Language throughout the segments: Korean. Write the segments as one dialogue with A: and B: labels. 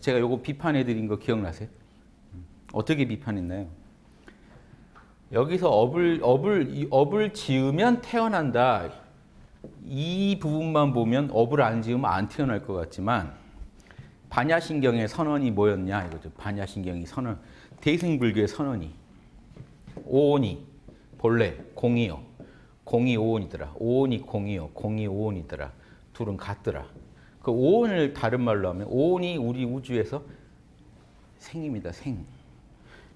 A: 그래서 제가 요거 비판해 드린 거 기억나세요? 음, 어떻게 비판했나요? 여기서 업을 업을 이 업을 지으면 태어난다. 이 부분만 보면 업을 안 지으면 안 태어날 것 같지만 반야신경의 선언이 뭐였냐 이거죠. 반야신경이 선언 대승불교의 선언이 오온이 본래 공이요. 공이 오온이더라. 오온이 공이요. 공이 오온이더라. 둘은 같더라. 그 오온을 다른 말로 하면 오온이 우리 우주에서 생입니다. 생.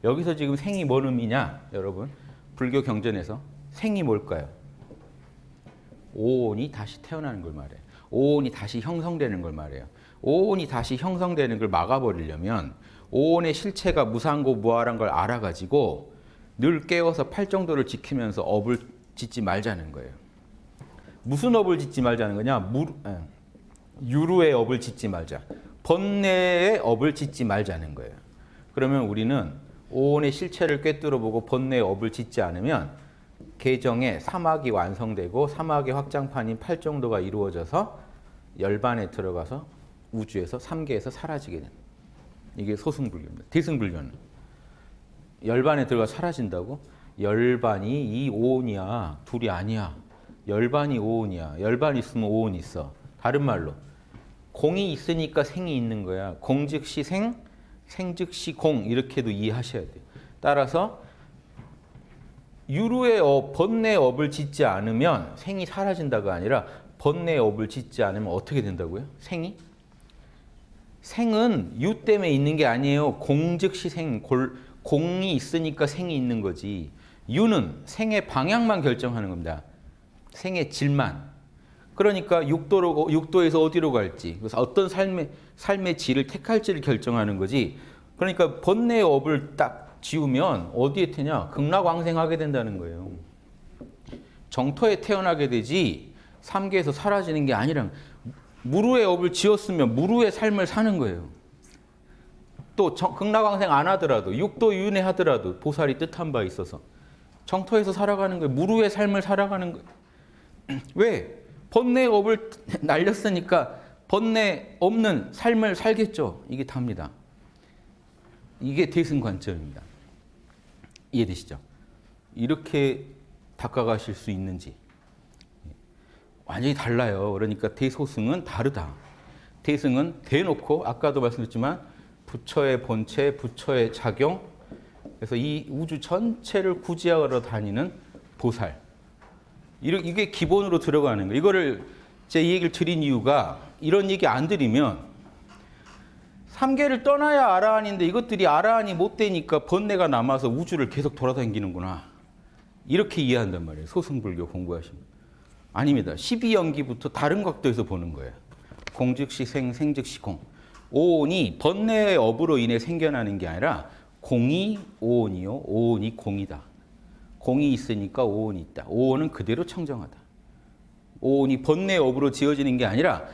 A: 여기서 지금 생이 뭔 의미냐, 여러분? 불교 경전에서 생이 뭘까요? 오온이 다시 태어나는 걸 말해요. 오온이 다시 형성되는 걸 말해요. 오온이 다시 형성되는 걸 막아버리려면 오온의 실체가 무상고 무아란 걸 알아가지고 늘 깨워서 팔정도를 지키면서 업을 짓지 말자는 거예요. 무슨 업을 짓지 말자는 거냐? 무, 에, 유루의 업을 짓지 말자. 번뇌의 업을 짓지 말자는 거예요. 그러면 우리는 오온의 실체를 꿰뚫어 보고 번뇌의 업을 짓지 않으면 계정에 사막이 완성되고 사막의 확장판인 팔정도가 이루어져서 열반에 들어가서 우주에서 삼계에서 사라지게 된다. 이게 소승불교입니다. 대승불교는 열반에 들어가 사라진다고? 열반이 이 오온이야. 둘이 아니야. 열반이 오온이야. 열반 있으면 오온 있어. 다른 말로 공이 있으니까 생이 있는 거야. 공 즉시 생, 생 즉시 공 이렇게도 이해하셔야 돼요. 따라서 유루의 업, 번뇌의 업을 짓지 않으면 생이 사라진다가 아니라 번뇌의 업을 짓지 않으면 어떻게 된다고요? 생이? 생은 유 때문에 있는 게 아니에요. 공 즉시 생, 골, 공이 있으니까 생이 있는 거지. 유는 생의 방향만 결정하는 겁니다. 생의 질만. 그러니까 육도로 육도에서 어디로 갈지, 그래서 어떤 삶의 삶의 질을 택할지를 결정하는 거지. 그러니까 번뇌의 업을 딱 지우면 어디에 태냐? 극락왕생하게 된다는 거예요. 정토에 태어나게 되지 삼계에서 사라지는 게 아니라 무루의 업을 지었으면 무루의 삶을 사는 거예요. 또 정, 극락왕생 안 하더라도 육도 윤회 하더라도 보살이 뜻한 바 있어서 정토에서 살아가는 거예요. 무루의 삶을 살아가는 거예요. 왜? 번뇌 업을 날렸으니까 번뇌 없는 삶을 살겠죠. 이게 답니다. 이게 대승 관점입니다. 이해되시죠? 이렇게 닦아가실 수 있는지 완전히 달라요. 그러니까 대소승은 다르다. 대승은 대놓고 아까도 말씀드렸지만 부처의 본체, 부처의 작용 그래서 이 우주 전체를 구지하러 다니는 보살 이게 기본으로 들어가는 거예요. 이거를 제 이 얘기를 드린 이유가 이런 얘기 안 드리면 삼계를 떠나야 아라한인데 이것들이 아라한이 못 되니까 번뇌가 남아서 우주를 계속 돌아다니는구나. 이렇게 이해한단 말이에요. 소승불교 공부하시면. 아닙니다. 12연기부터 다른 각도에서 보는 거예요. 공즉시 생, 생즉시 공. 오온이 번뇌의 업으로 인해 생겨나는 게 아니라 공이 오온이요, 오온이 공이다. 공이 있으니까 오온이 있다. 오온은 그대로 청정하다. 오온이 번뇌의 업으로 지어지는 게 아니라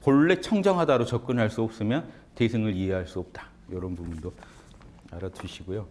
A: 본래 청정하다로 접근할 수 없으면 대승을 이해할 수 없다. 이런 부분도 알아두시고요.